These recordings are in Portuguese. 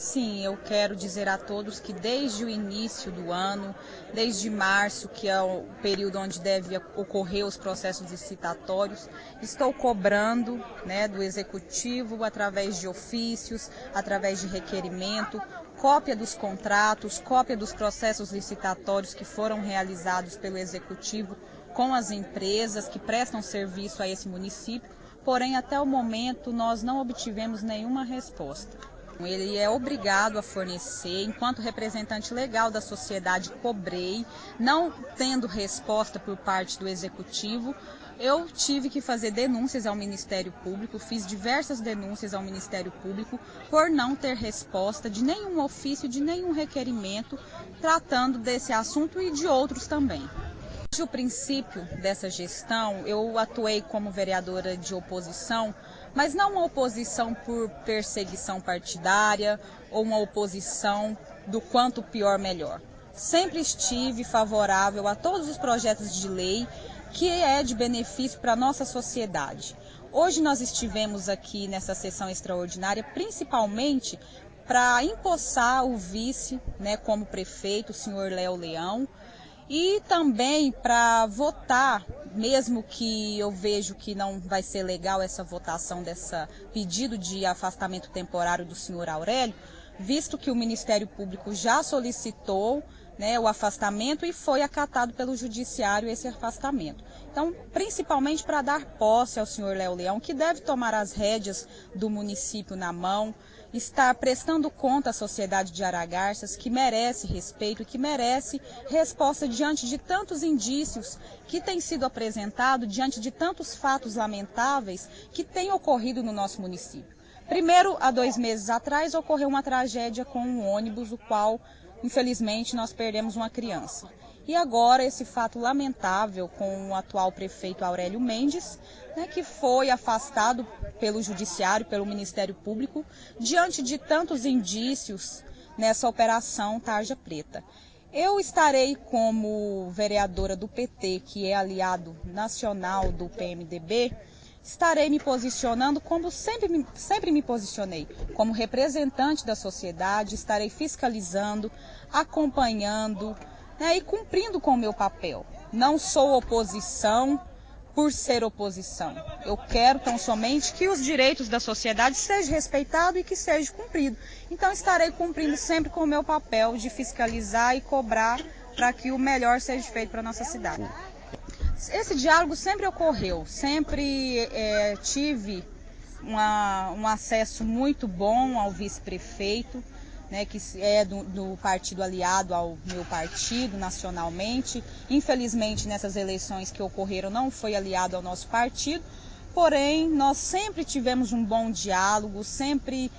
Sim, eu quero dizer a todos que desde o início do ano, desde março, que é o período onde deve ocorrer os processos licitatórios, estou cobrando né, do Executivo, através de ofícios, através de requerimento, cópia dos contratos, cópia dos processos licitatórios que foram realizados pelo Executivo com as empresas que prestam serviço a esse município, porém até o momento nós não obtivemos nenhuma resposta. Ele é obrigado a fornecer, enquanto representante legal da sociedade, cobrei, não tendo resposta por parte do executivo. Eu tive que fazer denúncias ao Ministério Público, fiz diversas denúncias ao Ministério Público por não ter resposta de nenhum ofício, de nenhum requerimento tratando desse assunto e de outros também. Desde o princípio dessa gestão, eu atuei como vereadora de oposição, mas não uma oposição por perseguição partidária ou uma oposição do quanto pior melhor. Sempre estive favorável a todos os projetos de lei que é de benefício para a nossa sociedade. Hoje nós estivemos aqui nessa sessão extraordinária principalmente para empossar o vice, né, como prefeito, o senhor Léo Leão, e também para votar, mesmo que eu vejo que não vai ser legal essa votação dessa pedido de afastamento temporário do senhor Aurélio, visto que o Ministério Público já solicitou né, o afastamento e foi acatado pelo Judiciário esse afastamento. Então, principalmente para dar posse ao senhor Léo Leão, que deve tomar as rédeas do município na mão, estar prestando conta à sociedade de Aragarças, que merece respeito e que merece resposta diante de tantos indícios que têm sido apresentados, diante de tantos fatos lamentáveis que têm ocorrido no nosso município. Primeiro, há dois meses atrás, ocorreu uma tragédia com um ônibus, o qual, infelizmente, nós perdemos uma criança. E agora esse fato lamentável com o atual prefeito Aurélio Mendes, né, que foi afastado pelo Judiciário, pelo Ministério Público, diante de tantos indícios nessa operação Tarja Preta. Eu estarei como vereadora do PT, que é aliado nacional do PMDB, estarei me posicionando como sempre, sempre me posicionei, como representante da sociedade, estarei fiscalizando, acompanhando, né, e cumprindo com o meu papel. Não sou oposição por ser oposição. Eu quero tão somente que os direitos da sociedade sejam respeitados e que sejam cumpridos. Então estarei cumprindo sempre com o meu papel de fiscalizar e cobrar para que o melhor seja feito para a nossa cidade. Esse diálogo sempre ocorreu, sempre é, tive uma, um acesso muito bom ao vice-prefeito né, que é do, do, partido aliado ao meu partido nacionalmente. Infelizmente, nessas eleições que ocorreram, não foi aliado ao nosso partido, porém, nós sempre tivemos um bom diálogo, sempre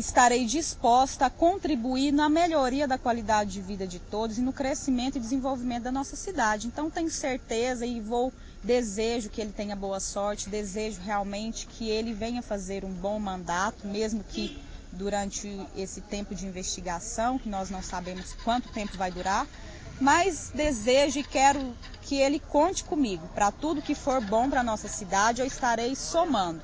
estarei disposta a contribuir na melhoria da qualidade de vida de todos e no crescimento e desenvolvimento da nossa cidade. Então, tenho certeza e vou desejo que ele tenha boa sorte, desejo realmente que ele venha fazer um bom mandato, mesmo que durante esse tempo de investigação, que nós não sabemos quanto tempo vai durar, mas desejo e quero que ele conte comigo. Para tudo que for bom para nossa cidade, eu estarei somando.